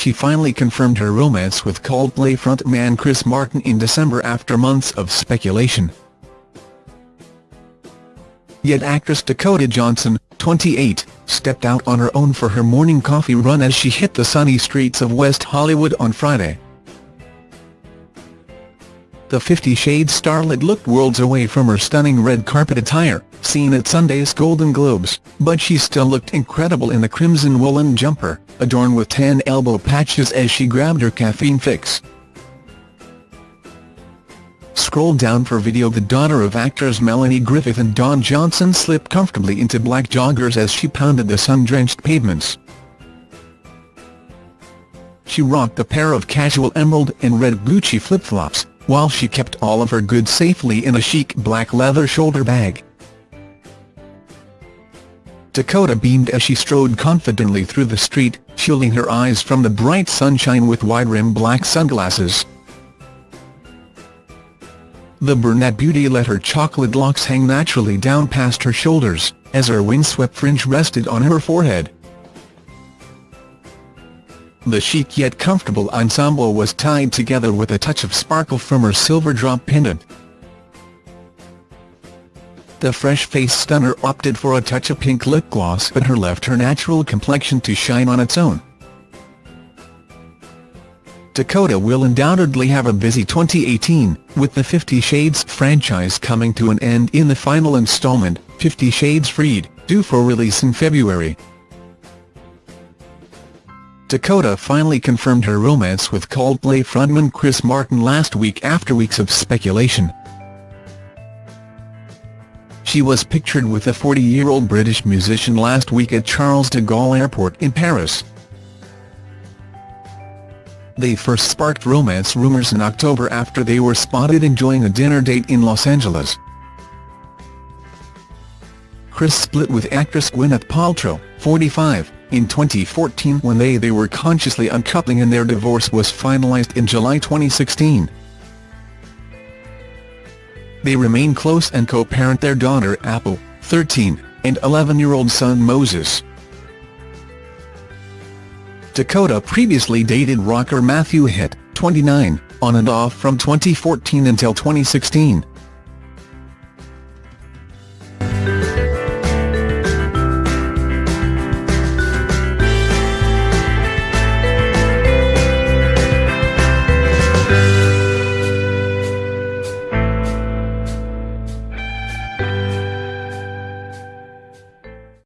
she finally confirmed her romance with Coldplay frontman Chris Martin in December after months of speculation. Yet actress Dakota Johnson, 28, stepped out on her own for her morning coffee run as she hit the sunny streets of West Hollywood on Friday. The Fifty Shades starlet looked worlds away from her stunning red carpet attire, seen at Sunday's Golden Globes, but she still looked incredible in the crimson woolen jumper, adorned with tan elbow patches as she grabbed her caffeine fix. Scroll down for video The daughter of actors Melanie Griffith and Don Johnson slipped comfortably into black joggers as she pounded the sun-drenched pavements. She rocked a pair of casual emerald and red Gucci flip-flops, while she kept all of her goods safely in a chic black leather shoulder bag. Dakota beamed as she strode confidently through the street, shielding her eyes from the bright sunshine with wide-rimmed black sunglasses. The brunette beauty let her chocolate locks hang naturally down past her shoulders, as her windswept fringe rested on her forehead. The chic yet comfortable ensemble was tied together with a touch of sparkle from her silver drop pendant. The fresh-faced stunner opted for a touch of pink lip gloss but her left her natural complexion to shine on its own. Dakota will undoubtedly have a busy 2018, with the Fifty Shades franchise coming to an end in the final installment, Fifty Shades Freed, due for release in February. Dakota finally confirmed her romance with Coldplay frontman Chris Martin last week after weeks of speculation. She was pictured with the 40-year-old British musician last week at Charles de Gaulle Airport in Paris. They first sparked romance rumours in October after they were spotted enjoying a dinner date in Los Angeles. Chris split with actress Gwyneth Paltrow, 45, in 2014 when they, they were consciously uncoupling and their divorce was finalized in July 2016. They remain close and co-parent their daughter Apple, 13, and 11-year-old son Moses. Dakota previously dated rocker Matthew Hitt, 29, on and off from 2014 until 2016.